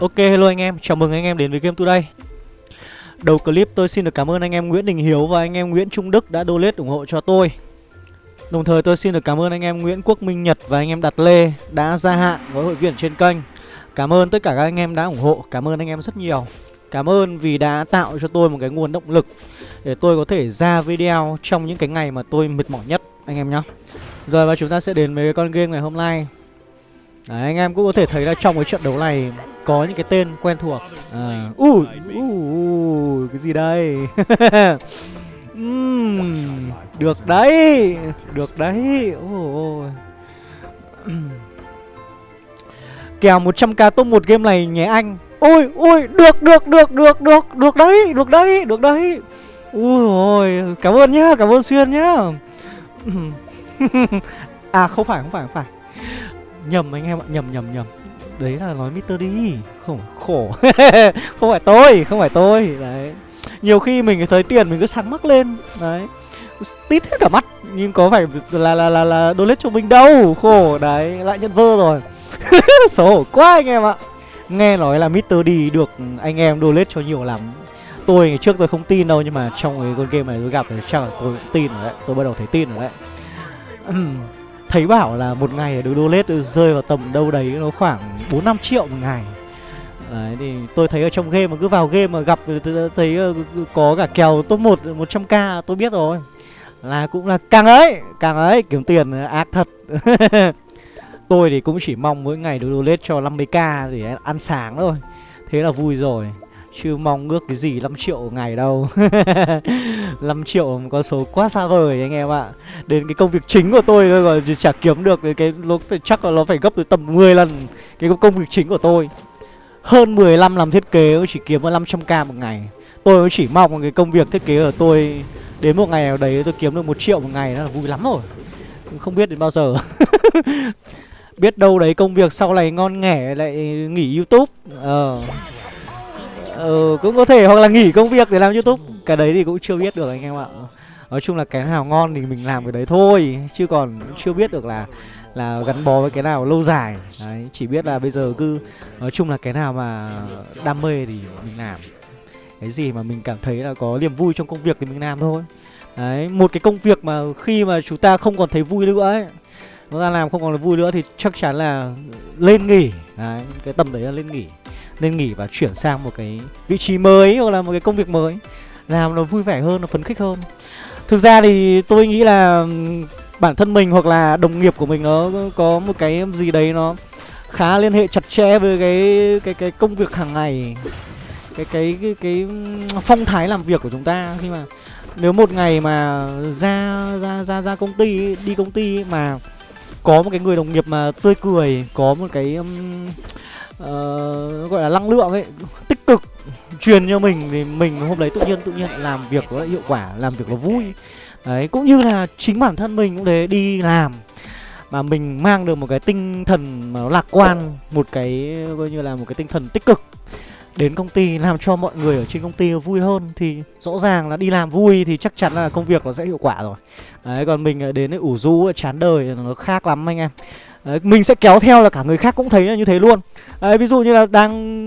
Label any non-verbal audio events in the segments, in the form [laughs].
Ok hello anh em, chào mừng anh em đến với Game Today. Đầu clip tôi xin được cảm ơn anh em Nguyễn Đình Hiếu và anh em Nguyễn Trung Đức đã donate ủng hộ cho tôi. Đồng thời tôi xin được cảm ơn anh em Nguyễn Quốc Minh Nhật và anh em Đạt Lê đã gia hạn với hội viên trên kênh. Cảm ơn tất cả các anh em đã ủng hộ, cảm ơn anh em rất nhiều. Cảm ơn vì đã tạo cho tôi một cái nguồn động lực Để tôi có thể ra video trong những cái ngày mà tôi mệt mỏi nhất anh em nhé Rồi và chúng ta sẽ đến với con game ngày hôm nay. Đấy, anh em cũng có thể thấy là trong cái trận đấu này có những cái tên quen thuộc. À, uh, uh, uh, cái gì đây? [laughs] Uhm, được đấy được đấy. Oh, [clears throat] oh. kèo 100k top một game này nhé anh. Ôi ôi được được được được được được đấy được đấy được đấy. Ui ôi cảm ơn nhá cảm ơn xuyên nhá. [laughs] À không phải không phải không phải nhầm anh em ạ, nhầm nhầm nhầm. Đấy là nói Mr. đi không, khổ. [laughs] Không phải tôi, không phải tôi. Đấy. Nhiều khi mình thấy tiền mình cứ sáng mắc lên. Đấy. Tít hết cả mắt, nhưng có phải là là là là donate cho mình đâu? Khổ, đấy. Lại nhận vơ rồi. [laughs] Xấu hổ quá anh em ạ. Nghe nói là Mr. đi được anh em donate cho nhiều lắm. Tôi ngày trước tôi không tin đâu, nhưng mà trong cái con game này tôi gặp thì chắc là tôi tin rồi đấy. Tôi bắt đầu thấy tin rồi đấy thấy bảo là một ngày được lết rơi vào tầm đâu đấy nó khoảng 4 5 triệu một ngày. Đấy thì tôi thấy ở trong game mà cứ vào game mà gặp thấy ờ, có cả kèo top 1 100k tôi biết rồi. Là cũng là càng ấy, càng ấy kiếm tiền ờ, ác thật. [laughs] tôi thì cũng chỉ mong mỗi ngày được lết cho 50k để ăn sáng thôi. Thế là vui rồi. Chứ mong ước cái gì 5 triệu ngày đâu. [laughs] 5 triệu con số quá xa vời anh em ạ. Đến cái công việc chính của tôi thôi còn chả kiếm được cái nó phải, chắc là nó phải gấp tới tầm 10 lần Cái công việc chính của tôi. Hơn 15 làm thiết kế chỉ kiếm 500k một ngày. Tôi chỉ mong cái công việc thiết kế của tôi Đến một ngày nào đấy tôi kiếm được một triệu một ngày đó là vui lắm rồi. Không biết đến bao giờ. [laughs] Biết đâu đấy công việc sau này ngon nghẻ lại nghỉ youtube. Ờ ừ, cũng có thể hoặc là nghỉ công việc để làm youtube. Cái đấy thì cũng chưa biết được anh em ạ. Nói chung là cái nào ngon thì mình làm cái đấy thôi. Chứ còn chưa biết được là là gắn bó với cái nào lâu dài. Đấy chỉ biết là bây giờ cứ nói chung là cái nào mà đam mê thì mình làm. Cái gì mà mình cảm thấy là có niềm vui trong công việc thì mình làm thôi. Đấy một cái công việc mà khi mà chúng ta không còn thấy vui nữa ấy chúng ta làm không còn là vui nữa thì chắc chắn là lên nghỉ. Đấy cái tầm đấy là lên nghỉ nên nghỉ và chuyển sang một cái vị trí mới hoặc là một cái công việc mới làm nó vui vẻ hơn nó phấn khích hơn. Thực ra thì tôi nghĩ là bản thân mình hoặc là đồng nghiệp của mình nó có một cái gì đấy nó khá liên hệ chặt chẽ với cái cái cái công việc hàng ngày cái cái cái cái phong thái làm việc của chúng ta. Khi mà nếu một ngày mà ra ra ra ra công ty đi công ty mà có một cái người đồng nghiệp mà tươi cười có một cái um, uh, gọi là năng lượng ấy tích cực truyền cho mình thì mình hôm đấy tự nhiên tự nhiên làm việc nó hiệu quả làm việc nó vui. Đấy cũng như là chính bản thân mình cũng thế đi làm mà mình mang được một cái tinh thần mà nó lạc quan một cái coi như là một cái tinh thần tích cực đến công ty làm cho mọi người ở trên công ty vui hơn thì rõ ràng là đi làm vui thì chắc chắn là công việc nó sẽ hiệu quả rồi. Đấy còn mình đến ủ rũ chán đời nó khác lắm anh em đấy, mình sẽ kéo theo là cả người khác cũng thấy là như thế luôn. Đấy, ví dụ như là đang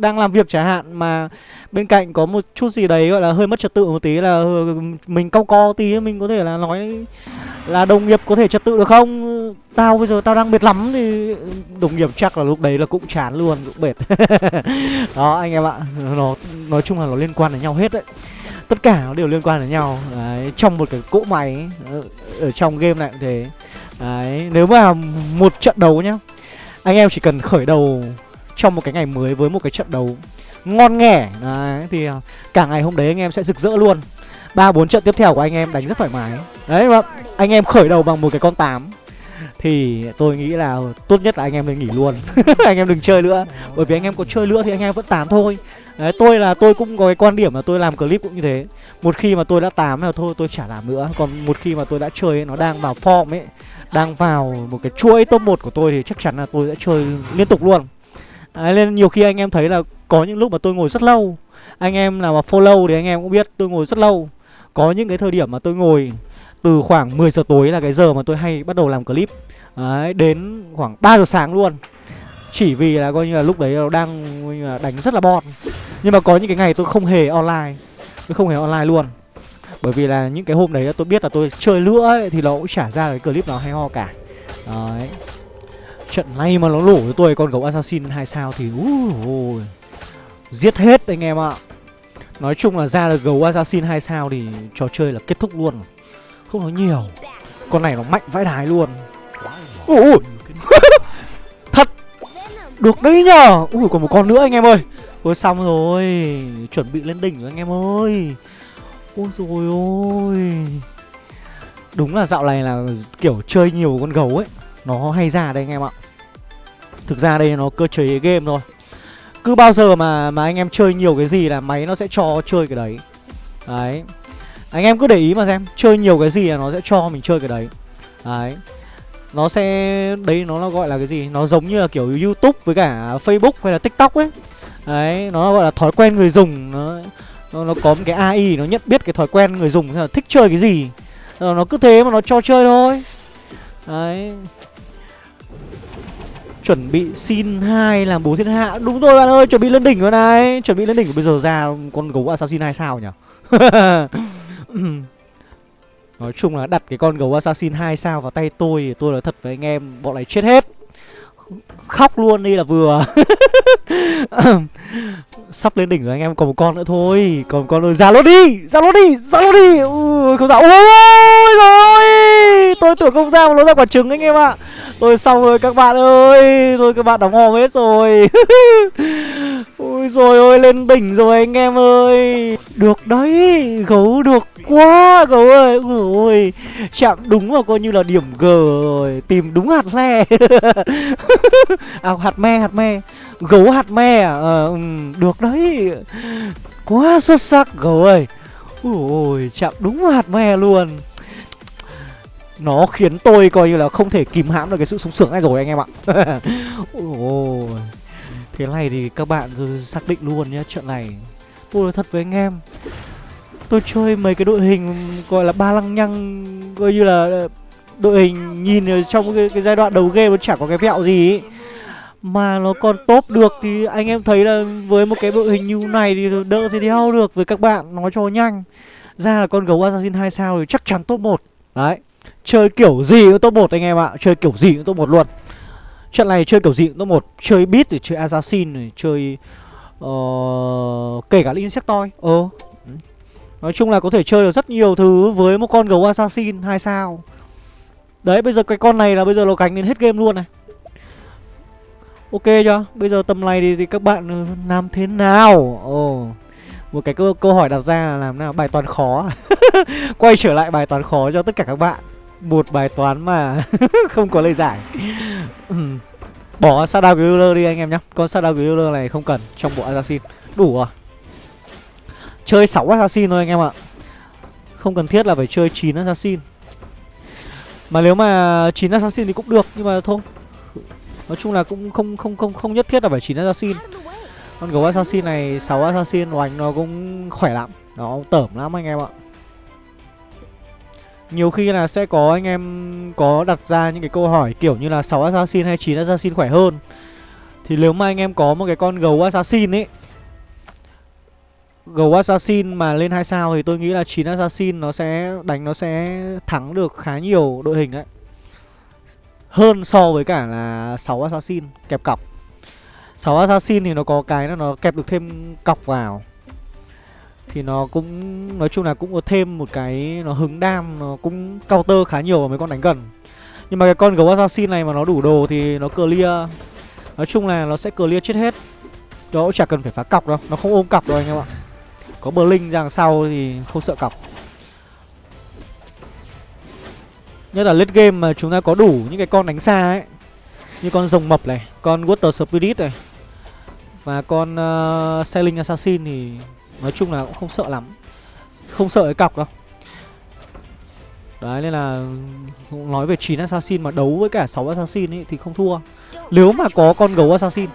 đang làm việc chẳng hạn mà bên cạnh có một chút gì đấy gọi là hơi mất trật tự một tí là ừ, mình cau co tí mình có thể là nói là đồng nghiệp có thể trật tự được không? Tao bây giờ tao đang mệt lắm thì đồng nghiệp chắc là lúc đấy là cũng chán luôn cũng mệt. [laughs] Đó anh em ạ nó nói chung là nó liên quan đến nhau hết đấy. Tất cả nó đều liên quan đến nhau. Đấy, trong một cái cỗ máy ở, ở trong game này cũng thế đấy, nếu mà một trận đấu nhá, anh em chỉ cần khởi đầu trong một cái ngày mới với một cái trận đấu ngon nghẻ, đấy, thì à, cả ngày hôm đấy anh em sẽ rực rỡ luôn. Ba bốn trận tiếp theo của anh em đánh rất thoải mái. Đấy mà anh em khởi đầu bằng một cái con tám, thì tôi nghĩ là tốt nhất là anh em nên nghỉ luôn. [laughs] Anh em đừng chơi nữa, bởi vì anh em có chơi nữa thì anh em vẫn tám thôi đấy tôi là tôi cũng có cái quan điểm là tôi làm clip cũng như thế. Một khi mà tôi đã tám là thôi tôi chả làm nữa. Còn một khi mà tôi đã chơi ấy, nó đang vào form ấy đang vào một cái chuỗi top 1 của tôi thì chắc chắn là tôi sẽ chơi liên tục luôn. Đấy, nên nhiều khi anh em thấy là có những lúc mà tôi ngồi rất lâu. Anh em nào mà follow thì anh em cũng biết tôi ngồi rất lâu. Có những cái thời điểm mà tôi ngồi từ khoảng 10 giờ tối là cái giờ mà tôi hay bắt đầu làm clip. Đấy, đến khoảng 3 giờ sáng luôn. Chỉ vì là coi như là lúc đấy nó đang coi như là đánh rất là bon. Nhưng mà có những cái ngày tôi không hề online. Tôi không hề online luôn. Bởi vì là những cái hôm đấy tôi biết là tôi chơi lửa ấy, Thì nó cũng trả ra cái clip nào hay ho cả. Đấy. Trận này mà nó lổ cho tôi con gấu assassin hai sao thì uh, Giết hết anh em ạ. Nói chung là ra được gấu assassin hai sao thì trò chơi là kết thúc luôn. Không nói nhiều. Con này nó mạnh vãi đái luôn. Ui. [laughs] Thật. Được đấy nhờ. Ui còn một con nữa anh em ơi. Ôi, xong rồi. Chuẩn bị lên đỉnh rồi, anh em ơi. Ôi rồi ôi. Đúng là dạo này là kiểu chơi nhiều con gấu ấy. Nó hay ra đây, anh em ạ. Thực ra đây nó cơ chế game thôi. Cứ bao giờ mà mà anh em chơi nhiều cái gì là máy nó sẽ cho chơi cái đấy. Đấy. Anh em cứ để ý mà xem, Chơi nhiều cái gì là nó sẽ cho mình chơi cái đấy. Đấy. Nó sẽ, Đấy, nó gọi là cái gì? Nó giống như là kiểu Youtube với cả Facebook hay là TikTok ấy. Đấy Nó gọi là thói quen người dùng. Nó nó, nó có một cái AI Nó nhận biết cái thói quen người dùng là thích chơi cái gì. Rồi Nó cứ thế mà nó cho chơi thôi. Đấy. Chuẩn bị xin hai làm bố thiên hạ. Đúng rồi bạn ơi chuẩn bị lên đỉnh rồi này. Chuẩn bị lên đỉnh. Bây giờ ra con gấu assassin hai sao nhỉ? [laughs] Nói chung là đặt cái con gấu assassin hai sao vào tay tôi thì Tôi nói thật với anh em bọn này chết hết. Khóc luôn đi là vừa. [laughs] [laughs] Sắp lên đỉnh rồi anh em còn một con nữa thôi. Còn một con rồi ra lốt đi Ra lốt đi Ra lốt đi. Ui, Không ra Ôi rồi. Tôi tưởng không ra mà nó ra quả trứng anh em ạ. Tôi xong rồi các bạn ơi. Rồi các bạn đóng hòm hết rồi. [laughs] Ôi rồi, ôi, lên đỉnh rồi anh em ơi. Được đấy, Gấu được quá, Gấu ơi. Ôi Chạm đúng vào coi như là điểm G rồi. Tìm đúng hạt le [laughs] À hạt me hạt me. Gấu hạt me à? Ờ, ừ, được đấy. Quá xuất sắc, gấu ơi. Ôi chạm đúng hạt me luôn nó khiến tôi coi như là không thể kìm hãm được cái sự sung sướng này rồi anh em ạ. [laughs] Ôi Thế này thì các bạn xác định luôn nhá Trận này Tôi nói thật với anh em Tôi chơi mấy cái đội hình gọi là ba lăng nhăng Coi như là ờ, đội hình nhìn trong cái, cái giai đoạn đầu game nó chả có cái vẹo gì ý. Mà nó còn top được thì anh em thấy là với một cái đội hình như này thì đỡ thì đeo được với các bạn nói cho nhanh. Ra là con gấu Assassin 2 sao thì chắc chắn top 1 Đấy. Chơi kiểu gì cũng top 1 anh em ạ. Chơi kiểu gì cũng top 1 luôn. Trận này chơi kiểu gì cũng top 1 Chơi beat thì chơi assassin rồi Chơi uh, Kể cả insectoid. Ờ. Nói chung là có thể chơi được rất nhiều thứ Với một con gấu assassin 2 sao. Đấy bây giờ cái con này là bây giờ nó gánh đến hết game luôn này. Ok chưa? Bây giờ tầm này thì, thì các bạn ừ, làm thế nào? Ồ Một cái câu, câu hỏi đặt ra là làm nào? Bài toán khó. [laughs] Quay trở lại bài toán khó cho tất cả các bạn một bài toán mà [laughs] không có lời giải. Bỏ Shadow Griller đi anh em nhé Con Shadow Griller này không cần, trong bộ Assassin. Đủ rồi. Chơi 6 Assassin thôi anh em ạ. Không cần thiết là phải chơi 9 Assassin. Mà nếu mà 9 Assassin thì cũng được, Nhưng mà thôi. Nói chung là cũng không không không không nhất thiết là phải 9 Assassin. Con gấu Assassin này 6 Assassin, oánh nó cũng khỏe lắm. Nó tởm lắm anh em ạ nhiều khi là sẽ có anh em có đặt ra những cái câu hỏi kiểu như là 6 assassin hay 9 assassin khỏe hơn. Thì nếu mà anh em có một cái con gấu assassin ấy, Gấu assassin mà lên 2 sao thì tôi nghĩ là 9 assassin nó sẽ đánh nó sẽ thắng được khá nhiều đội hình đấy. Hơn so với cả là 6 assassin kẹp cọc. 6 assassin thì nó có cái là nó kẹp được thêm cọc vào thì nó cũng nói chung là cũng có thêm một cái nó hứng đam nó cũng counter khá nhiều vào mấy con đánh gần. Nhưng mà cái con gấu assassin này mà nó đủ đồ thì nó clear. Nói chung là nó sẽ clear chết hết. Nó cũng chả cần phải phá cọc đâu nó không ôm cọc đâu anh em ạ. Có bờ linh ra sau thì không sợ cọc. Nhất là late game mà chúng ta có đủ những cái con đánh xa ấy như con rồng mập này con water spirit này và con uh, sailing assassin thì Nói chung là cũng không sợ lắm. Không sợ cái cọc đâu. Đấy, nên là Nói về 9 assassin mà đấu với cả 6 assassin ấy thì không thua. Nếu mà có con gấu assassin.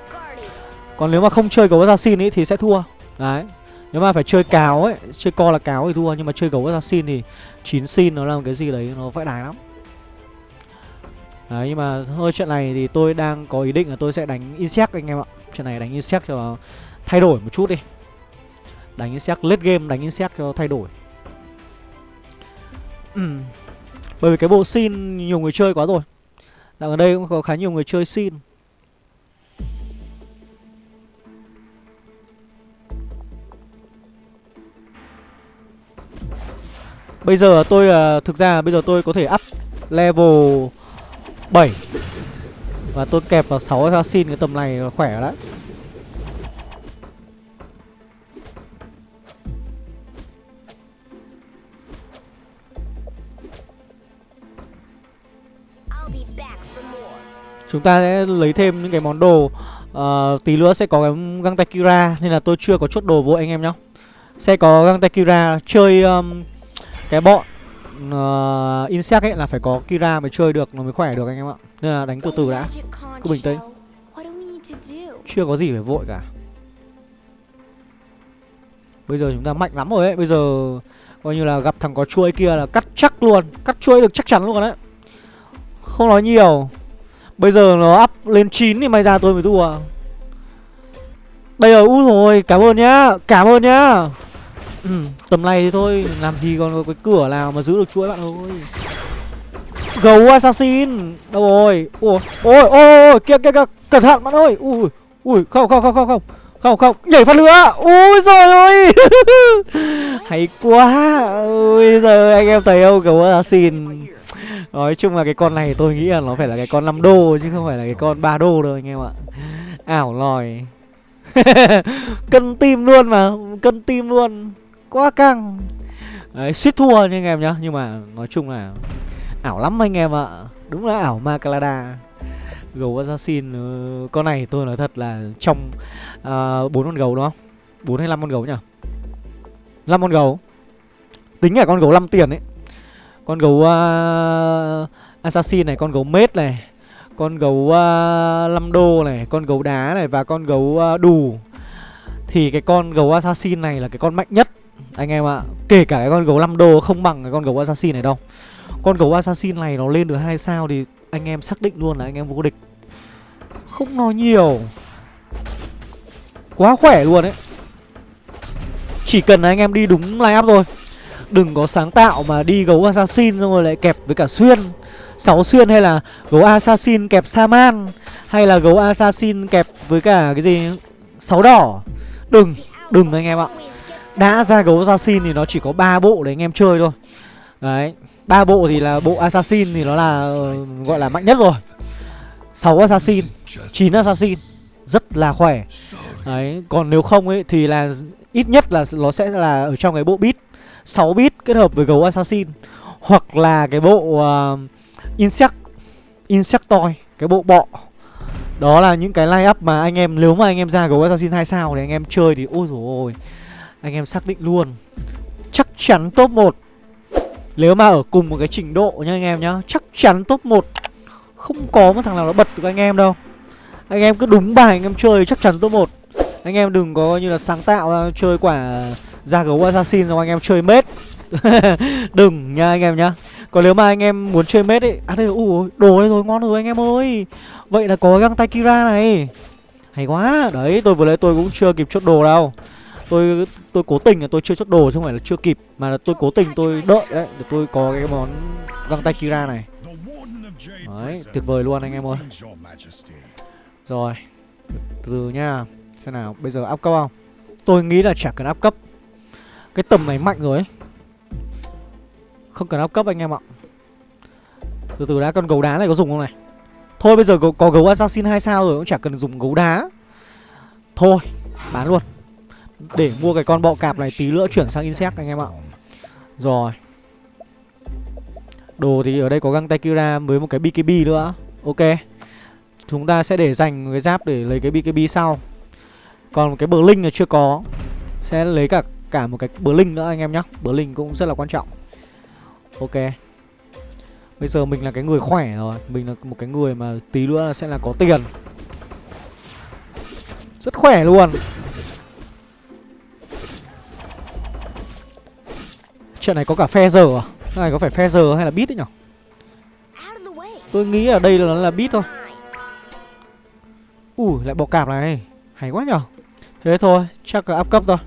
Còn nếu mà không chơi gấu assassin ấy thì sẽ thua. Đấy. Nếu mà phải chơi cáo ấy, Chơi co là cáo thì thua, Nhưng mà chơi gấu assassin thì 9 sin nó là một cái gì đấy nó vãi đái lắm. Đấy, nhưng mà hơi trận này thì tôi đang có ý định là tôi sẽ đánh insect anh em ạ. Trận này đánh insect cho thay đổi một chút đi. Đánh insect late game đánh insect cho thay đổi. Ừm. Bởi vì cái bộ xin nhiều người chơi quá rồi. Dạo ở đây cũng có khá nhiều người chơi xin Bây giờ tôi là thực ra bây giờ tôi có thể up level 7 Và tôi kẹp vào 6 assassin cái tầm này khỏe đấy Chúng ta sẽ lấy thêm những cái món đồ uh, Tí nữa sẽ có cái găng tay Kira Nên là tôi chưa có chốt đồ vội anh em nhá. Sẽ có găng tay Kira Chơi um, cái bọn uh, Insect ấy là phải có Kira mới chơi được Nó mới khỏe được anh em ạ. Nên là đánh từ từ đã. Cứ bình tĩnh. Chưa có gì phải vội cả. Bây giờ chúng ta mạnh lắm rồi ấy. Bây giờ coi như là gặp thằng có chuỗi kia là cắt chắc luôn Cắt chuỗi được chắc chắn luôn đấy. Không nói nhiều. Bây giờ nó up lên 9 thì may ra tôi mới thua. Bây giờ úi rồi, cảm ơn nhá Cảm ơn nhá. Ừ, Tầm này thì thôi, làm gì còn có cái cửa nào mà giữ được chuỗi bạn ơi Gấu assassin Đâu rồi? Ôi ôi ôi ôi kia kia kia Cẩn thận bạn ơi. Ui ui không không không không không Không không nhảy phát nữa. Ui rồi ơi. [laughs] Hay quá. Ui giờ anh em thấy không? Gấu assassin. Nói chung là cái con này tôi nghĩ là nó phải là cái con 5 đô Chứ không phải là cái con 3 đô đâu anh em ạ. Ảo lòi. [laughs] Cân tim luôn mà Cân tim luôn. Quá căng. Đấy suýt thua nha anh em nhá Nhưng mà nói chung là Ảo lắm anh em ạ. Đúng là ảo ma Calada Gấu Assassin ờ, Con này tôi nói thật là Trong ờ, bốn con gấu đúng không? 4 hay 5 con gấu nhỉ? 5 con gấu. Tính cả con gấu 5 tiền ấy. Con gấu uh, Assassin này Con gấu mết này Con gấu à, uh, 5 đô này Con gấu đá này Và con gấu uh, đù. Thì cái con gấu Assassin này là cái con mạnh nhất Anh em ạ. Kể cả cái con gấu lâm đô không bằng cái con gấu Assassin này đâu. Con gấu assassin này nó lên được hai sao thì anh em xác định luôn là anh em vô địch. Không nói nhiều. Quá khỏe luôn đấy chỉ cần là anh em đi đúng line up thôi đừng có sáng tạo mà đi gấu assassin xong rồi lại kẹp với cả xuyên. Sáu xuyên hay là gấu assassin kẹp saman, hay là gấu assassin kẹp với cả cái gì? Sáu đỏ. Đừng đừng anh em ạ. Đã ra gấu assassin thì nó chỉ có ba bộ để anh em chơi thôi. Đấy, ba bộ thì là bộ assassin thì nó là ờ, gọi là mạnh nhất rồi. 6 assassin 9 assassin, rất là khỏe. Đấy, còn nếu không ấy thì là ít nhất là nó sẽ là ở trong cái bộ bit 6 bit kết hợp với gấu assassin hoặc là cái bộ uh, insect insectoid cái bộ bọ. Đó là những cái line up mà anh em nếu mà anh em ra gấu assassin 2 sao thì anh em chơi thì ôi rồi ôi anh em xác định luôn. Chắc chắn top 1 nếu mà ở cùng một cái trình độ nha anh em nhá Chắc chắn top 1 Không có một thằng nào nó bật được anh em đâu. Anh em cứ đúng bài anh em chơi chắc chắn top 1 Anh em đừng có như là sáng tạo chơi quả ra gấu assassin rồi anh em chơi mết. [laughs] Đừng nha anh em nhá. Còn nếu mà anh em muốn chơi mết ấy À đây ủ đồ đây rồi ngon rồi anh em ơi. Vậy là có găng tay Kira này. Hay quá. Đấy tôi vừa lấy tôi cũng chưa kịp chốt đồ đâu. Tôi tôi cố tình là tôi chưa chốt đồ chứ không phải là chưa kịp mà là tôi cố tình tôi đợi đấy để tôi có cái món găng tay Kira này. Đấy, tuyệt vời luôn anh em ơi. Rồi từ từ nha. Xem nào bây giờ áp cấp không? Tôi nghĩ là chả cần áp cấp cái tầm này mạnh rồi ấy. Không cần áp cấp anh em ạ. Từ từ đã con gấu đá này có dùng không này? Thôi bây giờ có, có gấu assassin 2 sao rồi cũng chả cần dùng gấu đá. Thôi bán luôn. Để mua cái con bọ cạp này tí nữa chuyển sang insect anh em ạ. Rồi. Đồ thì ở đây có găng tay Kira với một cái BKB nữa. Ok. Chúng ta sẽ để dành cái giáp để lấy cái BKB sau. Còn cái bờ linh là chưa có. Sẽ lấy cả cả một cái Blink linh nữa anh em nhé Blink linh cũng rất là quan trọng. Ok. Bây giờ mình là cái người khỏe rồi. Mình là một cái người mà tí nữa là sẽ là có tiền. Rất khỏe luôn. Chuyện này có cả phe giờ à? Cái này có phải phe giờ hay là bit đấy nhở? Tôi nghĩ ở đây là nó là bit thôi. Ui, lại bọ cạp này. Hay quá nhở Thế thôi, chắc là áp cấp thôi.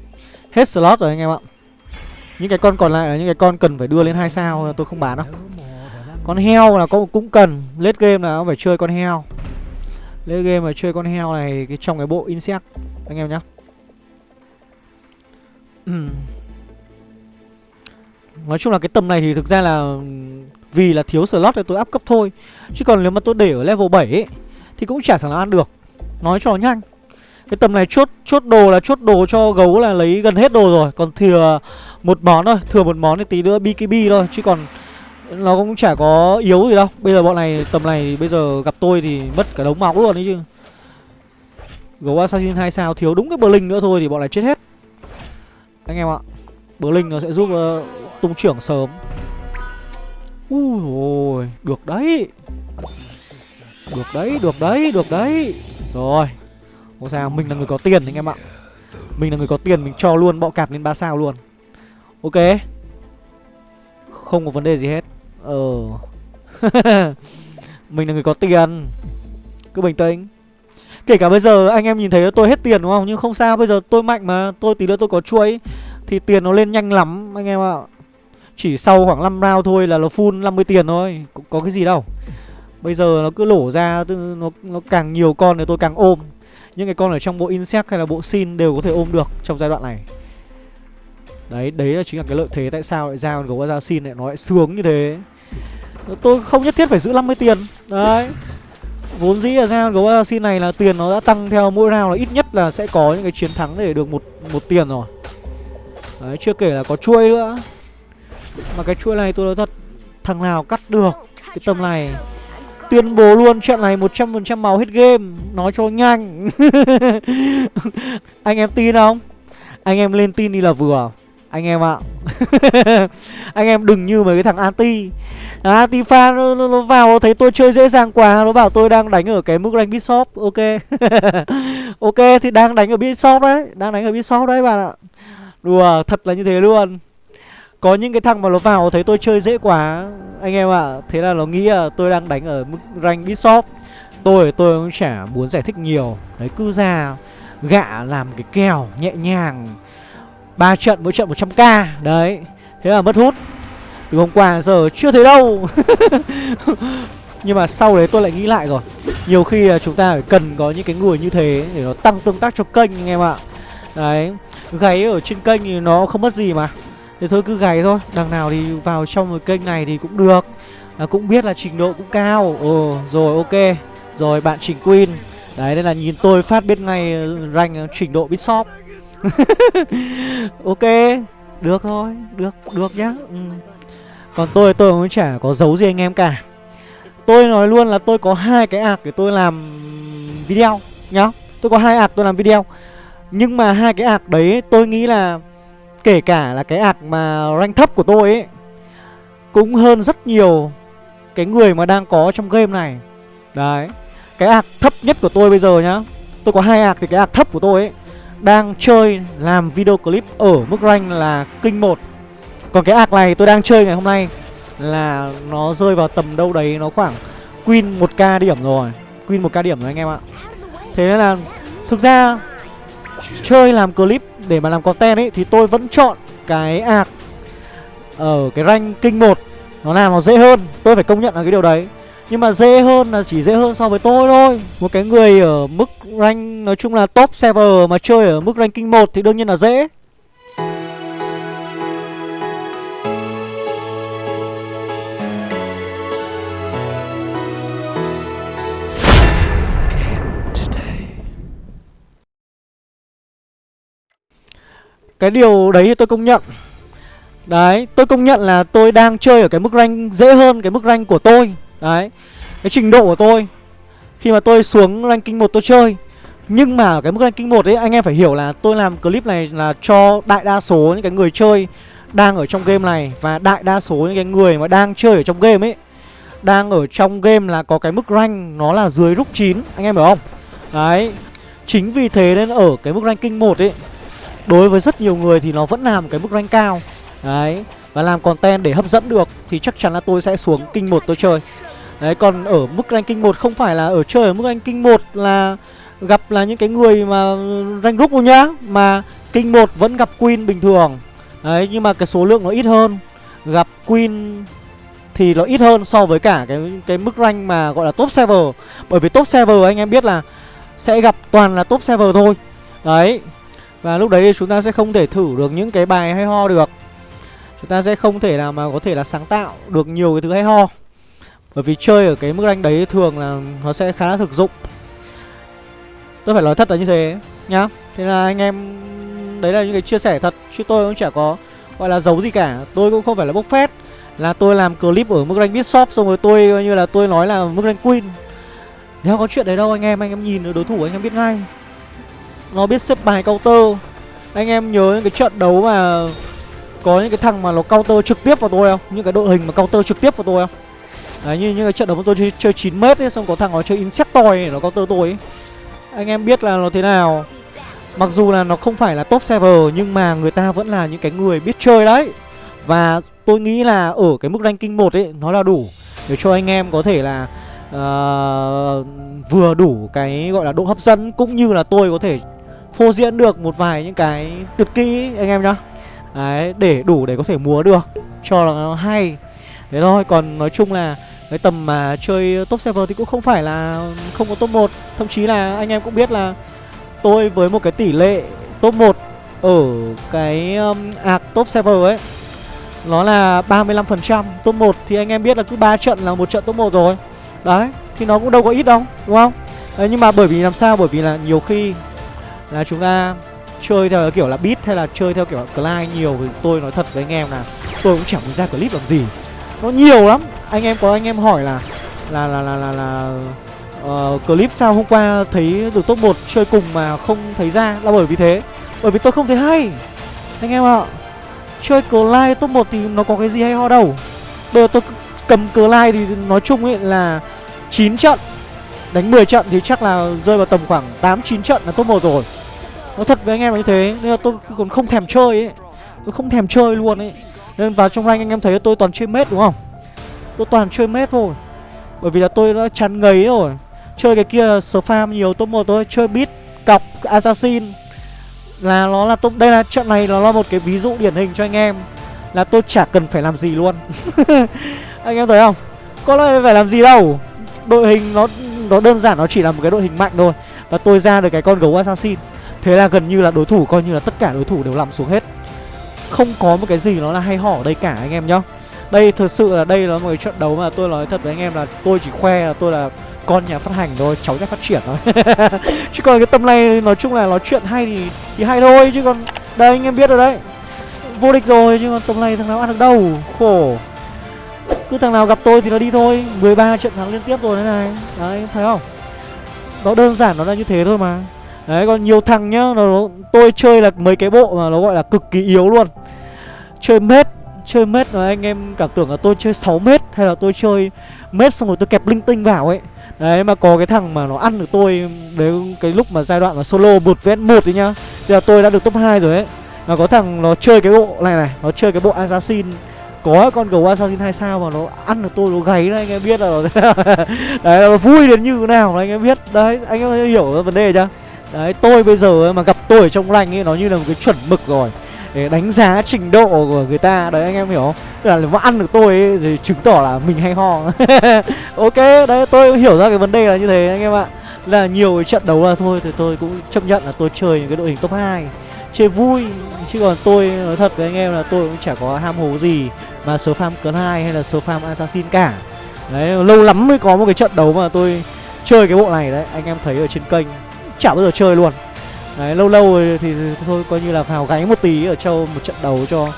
Hết slot rồi anh em ạ. Những cái con còn lại là những cái con cần phải đưa lên hai sao, Tôi không bán đâu. Con heo là có cũng cần. Late game là phải chơi con heo. Late game mà chơi con heo này cái Trong cái bộ insect, Anh em nhá. [clears throat] Nói chung là cái tầm này thì thực ra là Vì là thiếu slot thì tôi up cấp thôi. Chứ còn nếu mà tôi để ở level 7 ấy, Thì cũng chả thằng nào ăn được. Nói cho nó nhanh. Cái tầm này chốt chốt đồ là chốt đồ cho gấu là lấy gần hết đồ rồi. Còn thừa một món thôi Thừa một món thì tí nữa BKB thôi Chứ còn nó cũng chả có yếu gì đâu. Bây giờ bọn này tầm này bây giờ gặp tôi thì mất cả đống máu luôn đấy chứ. Gấu Assassin 2 sao thiếu đúng cái Blink nữa thôi thì bọn này chết hết. Anh em ạ Blink nó sẽ giúp uh, tung trưởng sớm. Ui ôi Được đấy. Được đấy, được đấy, được đấy. Rồi. Không sao, mình là người có tiền anh em ạ. Mình là người có tiền, mình cho luôn bọ cạp lên 3 sao luôn. Ok. Không có vấn đề gì hết. Ờ. [laughs] Mình là người có tiền. Cứ bình tĩnh. Kể cả bây giờ anh em nhìn thấy tôi hết tiền đúng không? Nhưng không sao bây giờ tôi mạnh mà. Tôi tí nữa tôi có chuỗi. Thì tiền nó lên nhanh lắm anh em ạ. Chỉ sau khoảng 5 round thôi là nó full 50 tiền thôi. Có, có cái gì đâu. Bây giờ nó cứ lổ ra nó, nó càng nhiều con thì tôi càng ôm. Những cái con ở trong bộ insect hay là bộ sin đều có thể ôm được trong giai đoạn này. Đấy, đấy là chính là cái lợi thế tại sao lại ra con gấu ra lại nó lại sướng như thế. Tôi không nhất thiết phải giữ 50 tiền. Đấy. Vốn dĩ là ra gấu assassin này là tiền nó đã tăng theo mỗi round là ít nhất là sẽ có những cái chiến thắng để được một một tiền rồi. Đấy, chưa kể là có chuôi nữa. Mà cái chuôi này tôi nói thật Thằng nào cắt được cái tầm này Tuyên bố luôn trận này 100% máu hết game. Nói cho nhanh. [laughs] Anh em tin không? Anh em lên tin đi là vừa. Anh em ạ. [laughs] Anh em đừng như mấy cái thằng anti. Anti fan nó, nó, nó vào nó thấy tôi chơi dễ dàng quá Nó bảo tôi đang đánh ở cái mức rank Bishop Ok. [laughs] Ok thì đang đánh ở Bishop đấy. Đang đánh ở Bishop đấy bạn ạ. Đùa thật là như thế luôn. Có những cái thằng mà nó vào thấy tôi chơi dễ quá. Anh em ạ, Thế là nó nghĩ là tôi đang đánh ở mức rank Bishop Tôi tôi cũng chả muốn giải thích nhiều. Đấy, cứ ra gạ làm cái kèo nhẹ nhàng. Ba trận mỗi trận 100k Đấy, Thế là mất hút. Từ hôm qua giờ chưa thấy đâu. [laughs] Nhưng mà sau đấy tôi lại nghĩ lại rồi. Nhiều khi là chúng ta phải cần có những cái người như thế Để nó tăng tương tác cho kênh, anh em ạ. Đấy, Gáy ở trên kênh thì nó không mất gì mà. Thế thôi cứ gáy thôi. Đằng nào thì vào trong cái kênh này thì cũng được. À, Cũng biết là trình độ cũng cao. Ồ rồi ok. Rồi bạn Trình Queen. Đấy nên là nhìn tôi phát biết ngay ờ, rank ờ, trình độ Bishop. [laughs] Ok Được thôi Được được nhá. Ừ. Còn tôi tôi cũng chả có giấu gì anh em cả. Tôi nói luôn là tôi có hai cái ạc để tôi làm video nhá. Tôi có hai ạc tôi làm video. Nhưng mà hai cái ạc đấy tôi nghĩ là Kể cả là cái ạc mà rank thấp của tôi ấy, Cũng hơn rất nhiều Cái người mà đang có trong game này. Đấy, Cái ạc thấp nhất của tôi bây giờ nhá, Tôi có hai ạc thì cái ạc thấp của tôi ấy đang chơi làm video clip ở mức rank là kinh 1 Còn cái ạc này tôi đang chơi ngày hôm nay là nó rơi vào tầm đâu đấy nó khoảng Queen 1k điểm rồi, Queen 1k điểm rồi anh em ạ. Thế nên là thực ra chơi làm clip để mà làm content ấy, thì tôi vẫn chọn cái ạc ở cái rank kinh 1 nó làm nó dễ hơn, tôi phải công nhận là cái điều đấy. Nhưng mà dễ hơn là chỉ dễ hơn so với tôi thôi. Một cái người ở mức rank, nói chung là top server mà chơi ở mức ranking 1 thì đương nhiên là dễ. Cái điều đấy thì tôi công nhận. Đấy, tôi công nhận là tôi đang chơi ở cái mức rank dễ hơn cái mức rank của tôi. Đấy Cái trình độ của tôi. Khi mà tôi xuống ranking 1 tôi chơi. Nhưng mà ở cái mức ranking 1 ấy Anh em phải hiểu là tôi làm clip này là cho đại đa số những cái người chơi Đang ở trong game này Và đại đa số những cái người mà đang chơi ở trong game ấy Đang ở trong game là có cái mức rank Nó là dưới rút 9 Anh em hiểu không? Đấy Chính vì thế nên ở cái mức ranking 1 ấy Đối với rất nhiều người thì nó vẫn là một cái mức rank cao. Đấy, Và làm content để hấp dẫn được Thì chắc chắn là tôi sẽ xuống kinh một tôi chơi. Đấy, còn ở mức ranking một không phải là ở chơi ở mức ranking một là gặp là những cái người mà rank group đâu nhá, Mà kinh một vẫn gặp Queen bình thường. Đấy, nhưng mà cái số lượng nó ít hơn. Gặp Queen thì nó ít hơn so với cả cái cái mức rank mà gọi là top server. Bởi vì top server anh em biết là sẽ gặp toàn là top server thôi. Đấy và lúc đấy thì chúng ta sẽ không thể thử được những cái bài hay ho được. Chúng ta sẽ không thể nào mà có thể là sáng tạo được nhiều cái thứ hay ho. Bởi vì chơi ở cái mức rank đấy thường là nó sẽ khá là thực dụng. Tôi phải nói thật là như thế nhá. Thế là anh em, Đấy là những cái chia sẻ thật, Chứ tôi cũng chả có gọi là giấu gì cả. Tôi cũng không phải là bốc phét Là tôi làm clip ở mức rank Bitshop Xong rồi tôi coi như là tôi nói là mức rank Queen. Nếu có chuyện đấy đâu anh em Anh em nhìn đối thủ anh em biết ngay. Nó biết xếp bài counter. Anh em nhớ những cái trận đấu mà Có những cái thằng mà nó counter trực tiếp vào tôi không? Những cái đội hình mà counter trực tiếp vào tôi không? Đấy như những cái trận đấu mà tôi chơi, chơi 9 mét ấy Xong có thằng nó chơi Insectoid nó counter tôi ấy. Anh em biết là nó thế nào. Mặc dù là nó không phải là top server Nhưng mà người ta vẫn là những cái người biết chơi đấy. Và tôi nghĩ là ở cái mức ranking 1 ấy Nó là đủ Để cho anh em có thể là uh, Vừa đủ cái gọi là độ hấp dẫn Cũng như là tôi có thể phô diễn được một vài những cái tuyệt kỹ anh em nhá. Đấy, để đủ để có thể múa được Cho là nó hay. Thế thôi, còn nói chung là cái tầm mà chơi top server thì cũng không phải là không có top 1 Thậm chí là anh em cũng biết là tôi với một cái tỷ lệ top 1 ở cái um, ạc top server ấy nó là 35% top 1 thì anh em biết là cứ 3 trận là một trận top 1 rồi. Đấy thì nó cũng đâu có ít đâu đúng không? Đấy, nhưng mà bởi vì làm sao? Bởi vì là nhiều khi là chúng ta chơi theo kiểu là beat hay là chơi theo kiểu client nhiều thì tôi nói thật với anh em là tôi cũng chẳng muốn ra clip làm gì. Nó nhiều lắm. Anh em có anh em hỏi là là là là là, là uh, clip sao hôm qua thấy được top 1 chơi cùng mà không thấy ra? Là bởi vì thế. Bởi vì tôi không thấy hay. Anh em ạ chơi cờ top 1 thì nó có cái gì hay ho đâu. Bây giờ tôi cầm cờ thì nói chung ấy là 9 trận. Đánh 10 trận thì chắc là rơi vào tầm khoảng 8 9 trận là top 1 rồi nó thật với anh em là như thế, nên là tôi còn không thèm chơi ấy. Tôi không thèm chơi luôn ấy. Nên vào trong rank anh em thấy tôi toàn chơi mết đúng không? Tôi toàn chơi mết thôi. Bởi vì là tôi đã chán ngấy rồi. Chơi cái kia spam nhiều, top 1 thôi. Chơi beat, cọc, assassin. Là nó là top, Đây là trận này nó là một cái ví dụ điển hình cho anh em. Là tôi chả cần phải làm gì luôn. [laughs] Anh em thấy không? Có lẽ phải làm gì đâu. Đội hình nó nó đơn giản, nó chỉ là một cái đội hình mạnh thôi. Và tôi ra được cái con gấu assassin. Thế là gần như là đối thủ, coi như là tất cả đối thủ đều nằm xuống hết. Không có một cái gì nó là hay hỏ ở đây cả, anh em nhá. Đây thật sự là, đây là một cái trận đấu mà tôi nói thật với anh em là tôi chỉ khoe là tôi là con nhà phát hành thôi, cháu nhà phát triển thôi. [laughs] Chứ còn cái tâm này nói chung là nói chuyện hay thì thì hay thôi, chứ còn đây anh em biết rồi đấy. Vô địch rồi, chứ còn tầm này thằng nào ăn được đâu, khổ. Cứ thằng nào gặp tôi thì nó đi thôi. 13 trận thắng liên tiếp rồi thế này. Đấy, thấy không? Nó đơn giản, nó là như thế thôi mà đấy, còn nhiều thằng nhá, nó tôi chơi là mấy cái bộ mà nó gọi là cực kỳ yếu luôn. Chơi mết chơi mết mà anh em cảm tưởng là tôi chơi 6 mét hay là tôi chơi mét xong rồi tôi kẹp linh tinh vào ấy. Đấy, mà có cái thằng mà nó ăn được tôi Đấy cái lúc mà giai đoạn mà solo 1 vs 1 đấy nhá. Thì là tôi đã được top 2 rồi ấy. Mà có thằng nó chơi cái bộ, này này, Nó chơi cái bộ assassin. Có con gấu assassin hai sao mà nó ăn được tôi, nó gáy đấy, anh em biết là [laughs] Đấy là vui đến như thế nào anh em biết. Đấy, anh em hiểu vấn đề chưa? Đấy tôi bây giờ mà gặp tôi ở trong rank ấy Nó như là một cái chuẩn mực rồi. Để đánh giá trình độ của người ta. Đấy anh em hiểu không? Tức là nếu mà ăn được tôi ấy, thì chứng tỏ là mình hay ho. [laughs] Ok đấy tôi hiểu ra cái vấn đề là như thế anh em ạ. Là nhiều trận đấu là thôi thì tôi cũng chấp nhận là tôi chơi những cái đội hình top 2 chơi vui. Chứ còn tôi nói thật với anh em là tôi cũng chả có ham hố gì mà số farm cấn hai hay là số farm assassin cả. Đấy lâu lắm mới có một cái trận đấu mà tôi chơi cái bộ này đấy anh em thấy ở trên kênh chả bao giờ chơi luôn. Đấy, lâu lâu rồi thì thôi coi như là vào gáy một tí ở châu một trận đấu cho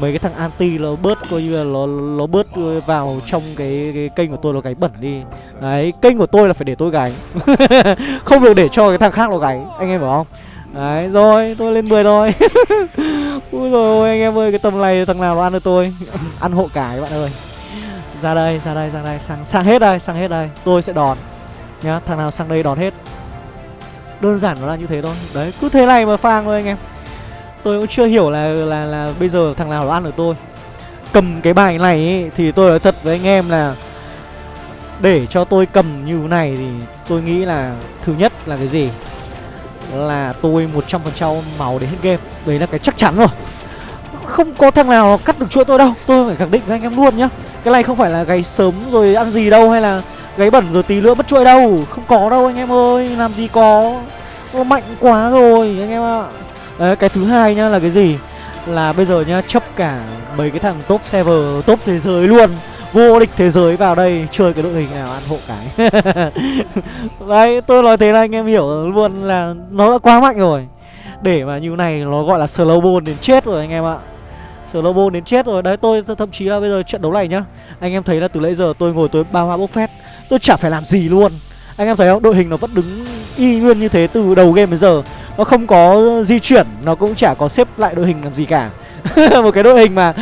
mấy cái thằng anti nó bớt coi như là nó nó bớt vào trong cái, cái kênh của tôi nó gáy bẩn đi. Đấy kênh của tôi là phải để tôi gáy [laughs] không được để cho cái thằng khác nó gáy anh em hiểu không? Đấy rồi tôi lên 10 rồi. [laughs] Ui rồi anh em ơi cái tầm này thằng nào nó ăn được tôi? [laughs] Ăn hộ cái bạn ơi. Ra đây ra đây ra đây sang sang hết đây sang hết đây. Tôi sẽ đòn. Nhá thằng nào sang đây đòn hết đơn giản nó là như thế thôi. Đấy cứ thế này mà phang thôi anh em. Tôi cũng chưa hiểu là là là bây giờ thằng nào nó ăn được tôi. Cầm cái bài này ấy, thì tôi nói thật với anh em là để cho tôi cầm như thế này thì tôi nghĩ là thứ nhất là cái gì? Là tôi 100% máu đến hết game. Đấy là cái chắc chắn rồi. Không có thằng nào cắt được chuỗi tôi đâu. Tôi phải khẳng định với anh em luôn nhá. Cái này không phải là gáy sớm rồi ăn gì đâu hay là gáy bẩn rồi tí nữa mất chuỗi đâu. Không có đâu anh em ơi, làm gì có. Nó mạnh quá rồi anh em ạ. Đấy, cái thứ hai nhá là cái gì? Là bây giờ nhá chấp cả mấy cái thằng top server top thế giới luôn. Vô địch thế giới vào đây chơi cái đội hình nào ăn hộ cái. [laughs] Đấy, tôi nói thế là anh em hiểu luôn là nó đã quá mạnh rồi. Để mà như này nó gọi là slow ball đến chết rồi anh em ạ slow Lobo đến chết rồi. Đấy tôi, thậm chí là bây giờ trận đấu này nhá anh em thấy là từ nãy giờ tôi ngồi tôi ba hoa bốc phét tôi chả phải làm gì luôn. Anh em thấy không? Đội hình nó vẫn đứng y nguyên như thế từ đầu game đến giờ. Nó không có di chuyển nó cũng chả có xếp lại đội hình làm gì cả. [laughs] Một cái đội hình mà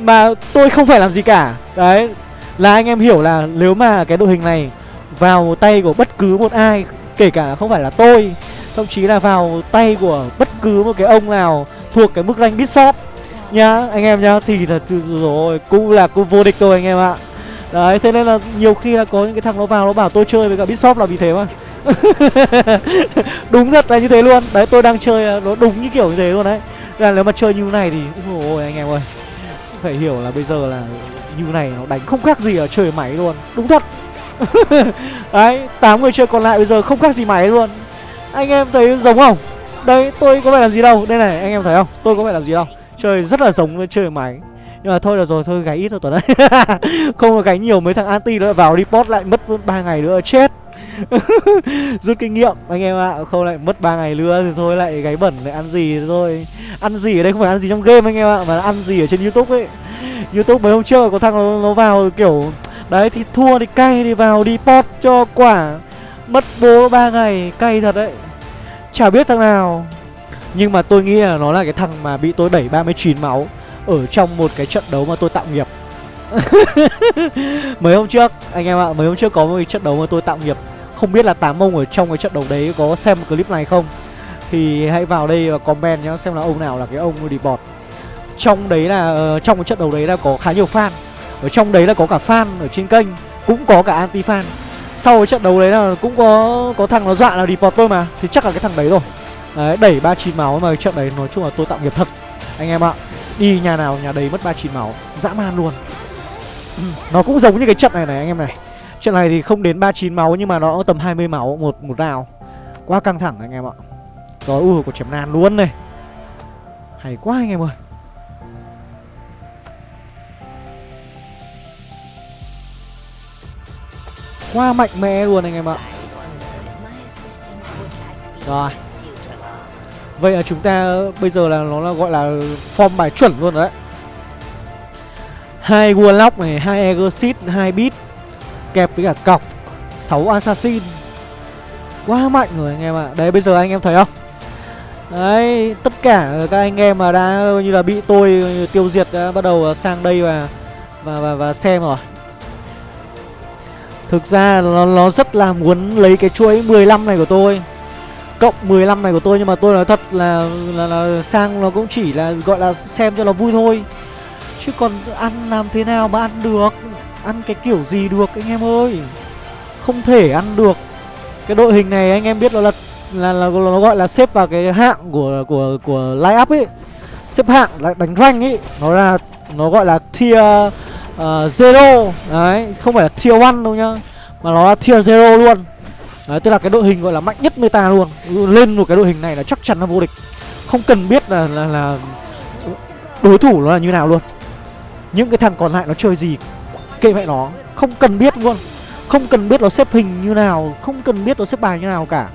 mà tôi không phải làm gì cả. Đấy là anh em hiểu là nếu mà cái đội hình này vào tay của bất cứ một ai kể cả không phải là tôi thậm chí là vào tay của bất cứ một cái ông nào thuộc cái mức rank bit shop nhá, anh em nhá, thì là rồi cũng là cũng vô địch thôi anh em ạ. Đấy, thế nên là nhiều khi là có những cái thằng nó vào nó bảo tôi chơi với cả bit shop là vì thế mà. [laughs] Đúng thật là như thế luôn. Đấy, tôi đang chơi à, nó đúng như kiểu như thế luôn đấy. Là nếu mà chơi như này thì, ôi, anh em ơi, phải hiểu là bây giờ là như này nó đánh không khác gì ở chơi máy luôn. Đúng thật. [laughs] Đấy, tám người chơi còn lại bây giờ không khác gì máy luôn. Anh em thấy giống không? Đây, tôi có phải làm gì đâu. Đây này, anh em thấy không? Tôi có phải làm gì đâu chơi rất là giống với chơi máy. Nhưng mà thôi được rồi thôi gáy ít thôi tuần đấy [laughs] không có gáy nhiều mấy thằng anti nữa vào report lại mất ba ngày nữa chết. [laughs] Rút kinh nghiệm anh em ạ. Không lại mất ba ngày nữa thì thôi lại gáy bẩn lại ăn gì thôi. Ăn gì ở đây không phải ăn gì trong game anh em ạ mà ăn gì ở trên youtube ấy. Youtube mấy hôm trước có thằng nó, nó vào kiểu đấy thì thua thì cay thì vào đi cho quả. Mất bố ba ngày cay thật đấy. Chả biết thằng nào nhưng mà tôi nghĩ là nó là cái thằng mà bị tôi đẩy 39 máu ở trong một cái trận đấu mà tôi tạo nghiệp. [laughs] Mấy hôm trước, anh em ạ, mấy hôm trước có một cái trận đấu mà tôi tạo nghiệp. Không biết là tám ông ở trong cái trận đấu đấy có xem clip này không? Thì hãy vào đây và comment nhá, xem là ông nào là cái ông đi bọt. Trong đấy là ờ, trong cái trận đấu đấy là có khá nhiều fan. Ở trong đấy là có cả fan ở trên kênh, cũng có cả anti fan. Sau cái trận đấu đấy là cũng có có thằng nó dọa là report tôi mà, thì chắc là cái thằng đấy rồi đấy đẩy ba chín máu mà trận đấy nói chung là tôi tạo nghiệp thật. Anh em ạ đi nhà nào nhà đấy mất ba chín máu dã man luôn. Ừ, nó cũng giống như cái trận này này anh em này. Trận này thì không đến ba chín máu nhưng mà nó tầm 20 máu một một rào quá căng thẳng anh em ạ. Rồi ui có chém nan luôn này. Hay quá anh em ơi. Quá mạnh mẽ luôn anh em ạ. Rồi. Vậy là chúng ta bây giờ là nó là gọi là form bài chuẩn luôn đấy hai Warlock này, hai Exit, hai Beat Kẹp với cả cọc 6 Assassin Quá mạnh rồi anh em ạ à. Đấy bây giờ anh em thấy không Đấy, tất cả các anh em mà đã như là bị tôi tiêu diệt đã bắt đầu sang đây và và và, và xem rồi. Thực ra nó, nó rất là muốn lấy cái chuỗi 15 này của tôi Cộng 15 này của tôi Nhưng mà tôi nói thật là, là, là sang nó cũng chỉ là gọi là xem cho nó vui thôi. Chứ còn ăn làm thế nào mà ăn được? Ăn cái kiểu gì được anh em ơi? Không thể ăn được. Cái đội hình này anh em biết là là, là, là nó gọi là xếp vào cái hạng của của của line up ấy. Xếp hạng là đánh rank ấy. Nó là nó gọi là tier uh, zero. Đấy không phải là tier one đâu nhá Mà nó là tier zero luôn. Đấy, tức là cái đội hình gọi là mạnh nhất meta luôn. Lên một cái đội hình này là chắc chắn là vô địch. Không cần biết là, là, là đối thủ nó là như nào luôn. Những cái thằng còn lại nó chơi gì Kệ mẹ nó. Không cần biết luôn. Không cần biết nó xếp hình như nào Không cần biết nó xếp bài như nào cả.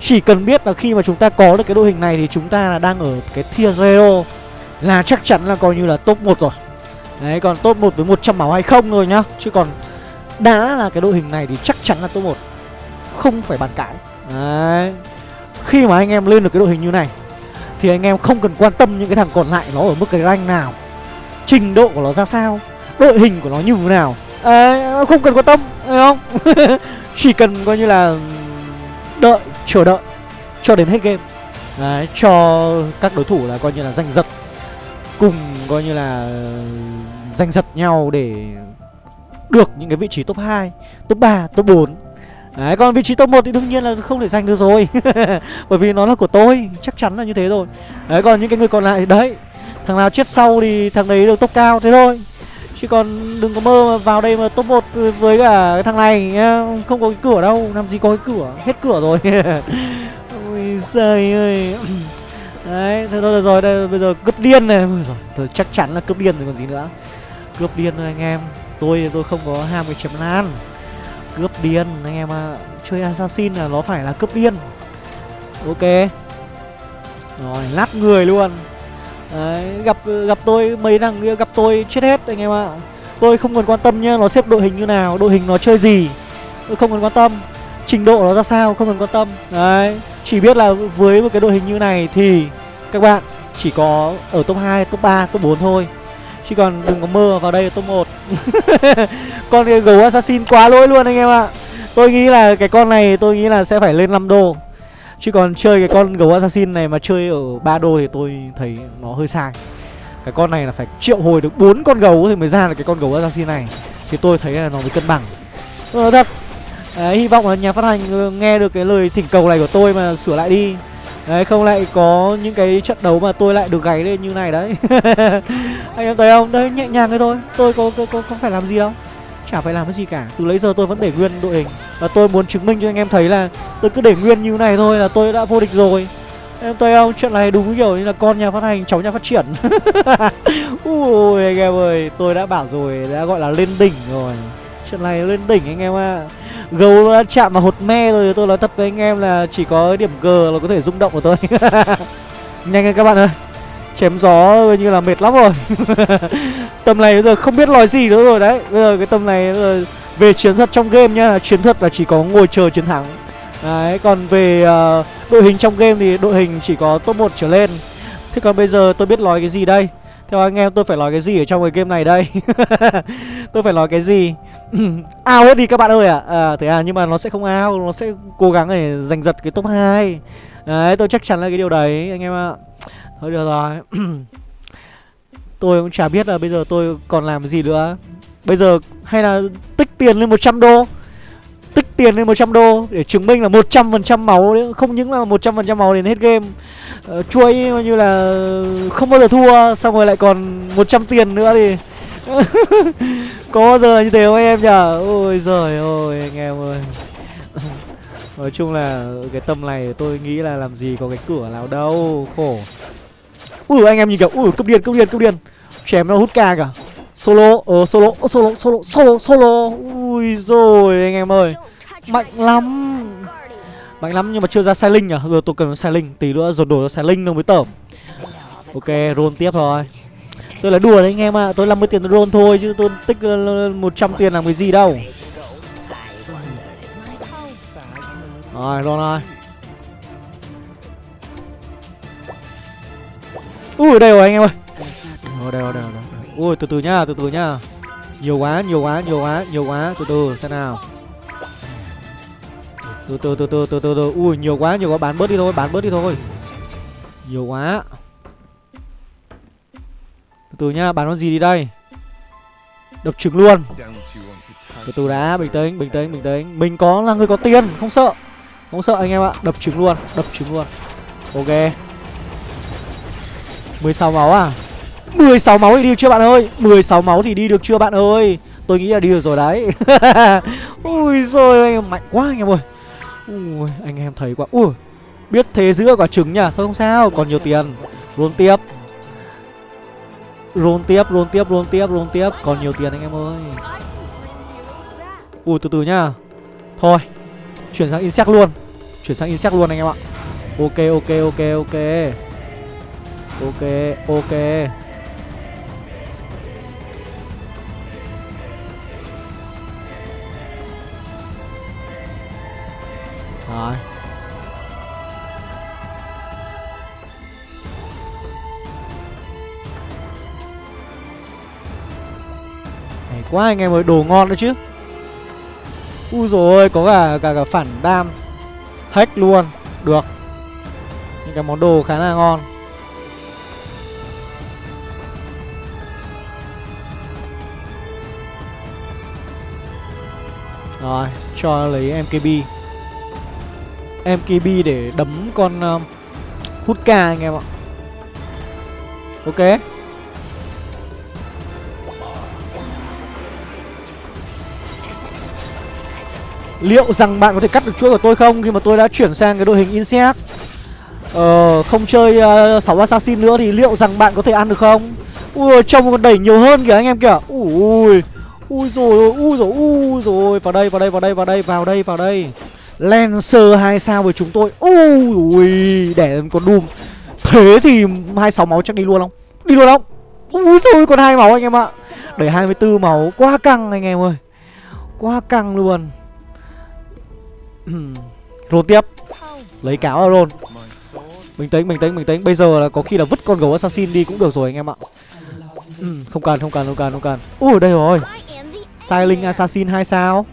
Chỉ cần biết là khi mà chúng ta có được cái đội hình này Thì chúng ta là đang ở cái tier zero Là chắc chắn là coi như là top 1 rồi. Đấy còn top 1 với 100 máu hay không rồi nhá. Chứ còn đã là cái đội hình này thì chắc chắn là top 1 không phải bàn cãi. Đấy. Khi mà anh em lên được cái đội hình như này Thì anh em không cần quan tâm những cái thằng còn lại nó ở mức cái rank nào Trình độ của nó ra sao Đội hình của nó như thế nào. À, Không cần quan tâm Thấy không? [laughs] Chỉ cần coi như là Đợi, chờ đợi Cho đến hết game. Đấy, cho các đối thủ là coi như là giành giật Cùng coi như là Giành giật nhau để được những cái vị trí top 2 Top 3, top 4 Đấy, còn vị trí top 1 thì đương nhiên là không thể giành được rồi. [laughs] Bởi vì nó là của tôi Chắc chắn là như thế rồi. Đấy, còn những cái người còn lại thì đấy. Thằng nào chết sau thì thằng đấy được top cao thế thôi. Chứ còn đừng có mơ mà vào đây mà top 1 với cả cái thằng này Không có cái cửa đâu, làm gì có cái cửa Hết cửa rồi. [laughs] Ôi giời ơi. [clears throat] Đấy, thế thôi được rồi, đây, bây giờ cướp điên này. Ôi giời, chắc chắn là cướp điên rồi còn gì nữa. Cướp điên thôi anh em. Tôi tôi không có ham cái chấm lan Cướp điên. Anh em ạ Chơi assassin là nó phải là cướp điên. Ok. Rồi, lát người luôn. Đấy, gặp gặp tôi mấy thằng kia gặp tôi chết hết anh em ạ. Tôi không cần quan tâm nhá, nó xếp đội hình như nào, đội hình nó chơi gì. Tôi không cần quan tâm. Trình độ nó ra sao, không cần quan tâm. Đấy, chỉ biết là với một cái đội hình như này thì các bạn chỉ có ở top 2, top 3, top 4 thôi. Chứ còn đừng có mơ vào đây là top 1 [laughs] Con cái gấu assassin quá lỗi luôn anh em ạ. Tôi nghĩ là cái con này tôi nghĩ là sẽ phải lên 5 đô. Chứ còn chơi cái con gấu assassin này mà chơi ở 3 đô thì tôi thấy nó hơi sai. Cái con này là phải triệu hồi được bốn con gấu thì mới ra được cái con gấu assassin này. Thì tôi thấy là nó mới cân bằng. Ờ thật. À, hy vọng là nhà phát hành ờ, nghe được cái lời thỉnh cầu này của tôi mà sửa lại đi. Đấy, không lại có những cái trận đấu mà tôi lại được gáy lên như này đấy. [laughs] Anh em thấy không? Đấy, nhẹ nhàng thế thôi. Tôi có, có, có, có phải làm gì đâu. Chả phải làm cái gì cả. Từ lấy giờ tôi vẫn để nguyên đội hình. Và tôi muốn chứng minh cho anh em thấy là Tôi cứ để nguyên như này thôi là tôi đã vô địch rồi. Em thấy không? Chuyện này đúng kiểu như là con nhà phát hành, cháu nhà phát triển. [laughs] Ui anh em ơi. Tôi đã bảo rồi, đã gọi là lên đỉnh rồi. Chuyện này lên đỉnh anh em ạ. à. Gấu đã chạm vào hột me rồi Tôi nói thật với anh em là chỉ có điểm G là có thể rung động của tôi. [laughs] Nhanh lên các bạn ơi. Chém gió như là mệt lắm rồi. [laughs] Tầm này bây giờ không biết nói gì nữa rồi đấy. Bây giờ cái tầm này giờ về chiến thuật trong game nhá. Chiến thuật là chỉ có ngồi chờ chiến thắng. Đấy còn về uh, đội hình trong game thì đội hình chỉ có top 1 trở lên. Thế còn bây giờ tôi biết nói cái gì đây? Theo anh em tôi phải nói cái gì ở trong cái game này đây? [laughs] Tôi phải nói cái gì? [clears throat] Ao hết đi các bạn ơi ạ. À. à, Thế à nhưng mà nó sẽ không ao Nó sẽ cố gắng để giành giật cái top 2 Đấy tôi chắc chắn là cái điều đấy anh em ạ. Thôi được rồi. [clears throat] Tôi cũng chả biết là bây giờ tôi còn làm gì nữa. Bây giờ hay là tích tiền lên 100 đô tiền lên 100 đô Để chứng minh là 100% máu đấy. Không những là 100% máu đến hết game. Ờ, uh, Chuỗi như là không bao giờ thua Xong rồi lại còn 100 tiền nữa thì [laughs] Có bao giờ như thế không em nhở Ôi giời ơi anh em ơi. [laughs] Nói chung là cái tầm này tôi nghĩ là làm gì có cái cửa nào đâu Khổ. Ui anh em nhìn kìa. Ui cấp điên cấp điên cấp điên Chém nó hút ca cả Solo Ờ solo solo solo solo solo. Ui rồi anh em ơi. Mạnh lắm. Mạnh lắm nhưng mà chưa ra sai linh à Giờ tôi cần sai linh Tí nữa rồi đổi ra sai linh nó mới tởm. Ok, roll tiếp rồi Tôi là đùa đấy anh em ạ à. Tôi 50 tiền roll thôi chứ tôi tích 100 tiền làm cái gì đâu. Rồi, roll rồi Ui, đây rồi anh em ơi. Ôi đây rồi đây rồi. Ui, từ từ nhá, từ từ nhá. Nhiều quá nhiều quá nhiều quá nhiều quá. Từ từ, xem nào. Từ từ từ từ từ từ từ. Ui, nhiều quá nhiều quá. Bán bớt đi thôi, bán bớt đi thôi. Nhiều quá. Từ từ nhá, bán con gì đi đây? Đập trứng luôn. Từ từ đã, bình tĩnh bình tĩnh bình tĩnh. Mình có là người có tiền, không sợ. Không sợ anh em ạ. Đập trứng luôn, đập trứng luôn. Ok. 16 máu à? 16 máu thì đi được chưa bạn ơi? 16 máu thì đi được chưa bạn ơi? Tôi nghĩ là đi được rồi đấy. [laughs] Ui rồi anh em mạnh quá anh em ơi. Ui anh em thấy quá. Ui biết thế giữa quả trứng nhá Thôi không sao còn nhiều tiền. Roll tiếp. Roll tiếp roll tiếp roll tiếp roll tiếp. Còn nhiều tiền anh em ơi. Ui từ từ nhá. Thôi Chuyển sang insect luôn. Chuyển sang insect luôn anh em ạ. Ok ok ok ok. Ok, ok. Quá anh em ơi, đồ ngon nữa chứ. U rồi có cả, cả cả phản đam. Hack luôn, được. Những cái món đồ khá là ngon. Rồi, cho lấy MKB MKB để đấm con um, hút ca anh em ạ. Ok. Liệu rằng bạn có thể cắt được chuỗi của tôi không Khi mà tôi đã chuyển sang cái đội hình Insect? Ờ, không chơi ờ, uh, 6 assassin nữa thì liệu rằng bạn có thể ăn được không? Ui, trông còn đẩy nhiều hơn kìa anh em kìa. Ui, ui rồi, ui rồi, ui rồi. Vào đây, vào đây, vào đây, vào đây, vào đây, vào đây. Lancer 2 sao với chúng tôi. Ui, ui để con Doom. Thế thì 26 máu chắc đi luôn không? Đi luôn không? Ui rồi còn hai máu anh em ạ. Để 24 máu, quá căng anh em ơi. Quá căng luôn. [clears throat] Rôn tiếp. Lấy cáo ra rôn Bình tĩnh, bình tĩnh, bình tĩnh. Bây giờ là có khi là vứt con gấu assassin đi cũng được rồi anh em ạ. Ừ, [clears throat] Không cần, không cần, không cần, không cần. Ui đây rồi. I Silent Assassin 2 sao?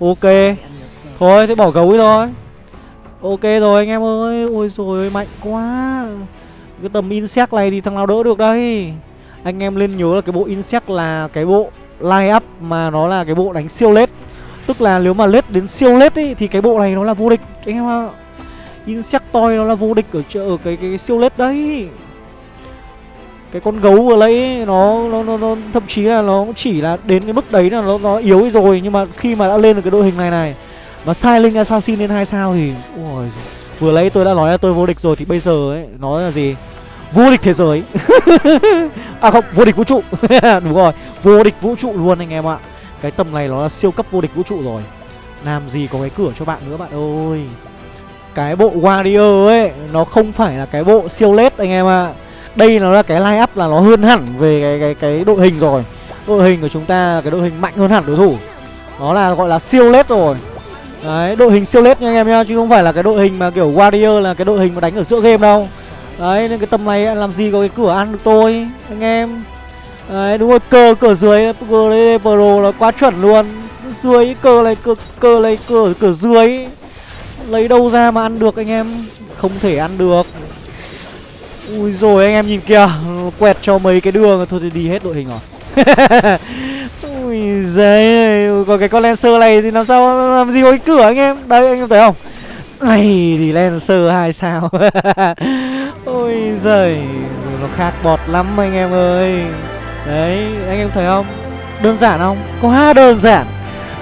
Ok. Thôi thế bỏ gấu ấy thôi. Ok rồi anh em ơi. Ôi rồi mạnh quá. Cái tầm insect này thì thằng nào đỡ được đây? Anh em lên nhớ là cái bộ insect là cái bộ line up mà nó là cái bộ đánh siêu lết. Tức là nếu mà lết đến siêu lết ấy thì cái bộ này nó là vô địch. Anh em ạ. Insectoid nó là vô địch ở, ở cái, cái, cái siêu lết đấy. Cái con gấu vừa lấy nó, nó nó nó thậm chí là nó chỉ là đến cái mức đấy là nó nó yếu rồi nhưng mà khi mà đã lên được cái đội hình này này mà Silent Assassin lên hai sao thì ôi vừa lấy tôi đã nói là tôi vô địch rồi thì bây giờ ấy nó là gì? Vô địch thế giới. [laughs] À không vô địch vũ trụ. [laughs] Đúng rồi vô địch vũ trụ luôn anh em ạ cái tầm này nó là siêu cấp vô địch vũ trụ rồi. Làm gì có cái cửa cho bạn nữa bạn ơi. Cái bộ Warrior ấy, nó không phải là cái bộ siêu lết anh em ạ. Đây nó là cái line up là nó hơn hẳn về cái cái cái đội hình rồi. Đội hình của chúng ta là cái đội hình mạnh hơn hẳn đối thủ. Nó là gọi là siêu lết rồi. Đấy, đội hình siêu lết nha anh em nhá, chứ không phải là cái đội hình mà kiểu Warrior là cái đội hình mà đánh ở giữa game đâu. Đấy, nên cái tầm này làm gì có cái cửa ăn được tôi, anh em đấy, đúng rồi cờ cửa dưới cờ đấy pro là quá chuẩn luôn. Dưới cờ này cờ cờ này cờ cửa dưới. Lấy đâu ra mà ăn được anh em? Không thể ăn được. Ui rồi, anh em nhìn kìa. Quẹt cho mấy cái đường. Thôi thì đi hết đội hình rồi. [laughs] Ui giời còn cái con lancer này thì làm sao làm gì có cái cửa anh em? Đây, anh em thấy không? Này, thì lancer hai sao? [laughs] Ôi giời, nó khác bọt lắm anh em ơi đấy, anh em thấy không? Đơn giản không? Quá đơn giản.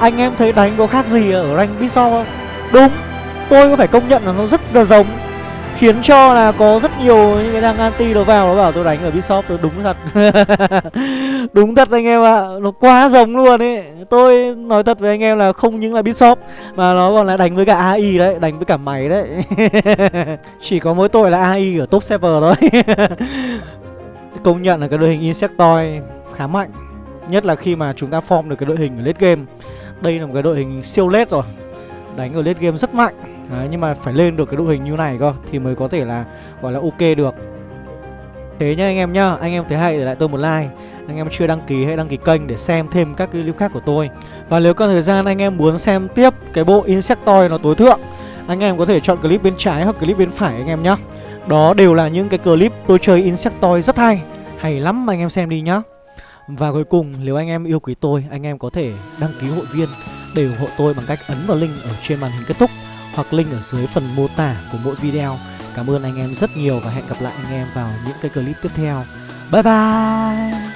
Anh em thấy đánh có khác gì ở rank Bishop không? Đúng. Tôi có phải công nhận là nó rất là giống. Khiến cho là có rất nhiều những cái thằng anti nó vào, nó bảo tôi đánh ở Bishop tôi đúng thật. [laughs] Đúng thật anh em ạ. Nó quá giống luôn ấy. Tôi nói thật với anh em là không những là Bishop mà nó còn là đánh với cả AI đấy, đánh với cả mày đấy. [laughs] Chỉ có mỗi tội là AI ở top server thôi. [laughs] công nhận là cái đội hình Insectoid khá mạnh nhất là khi mà chúng ta form được cái đội hình ở late game. Đây là một cái đội hình siêu late rồi đánh ở late game rất mạnh. Đấy, nhưng mà phải lên được cái đội hình như này cơ thì mới có thể là gọi là ok được. Thế nhá anh em nhá anh em thấy hay để lại tôi một like. Anh em chưa đăng ký hãy đăng ký kênh để xem thêm các cái clip khác của tôi. Và nếu có thời gian anh em muốn xem tiếp cái bộ Insectoid nó tối thượng anh em có thể chọn clip bên trái hoặc clip bên phải anh em nhá đó đều là những cái clip tôi chơi Insectoid rất hay hay lắm, anh em xem đi nhá và cuối cùng, nếu anh em yêu quý tôi, anh em có thể đăng ký hội viên để ủng hộ tôi bằng cách ấn vào link ở trên màn hình kết thúc hoặc link ở dưới phần mô tả của mỗi video. Cảm ơn anh em rất nhiều và hẹn gặp lại anh em vào những cái clip tiếp theo. Bye bye!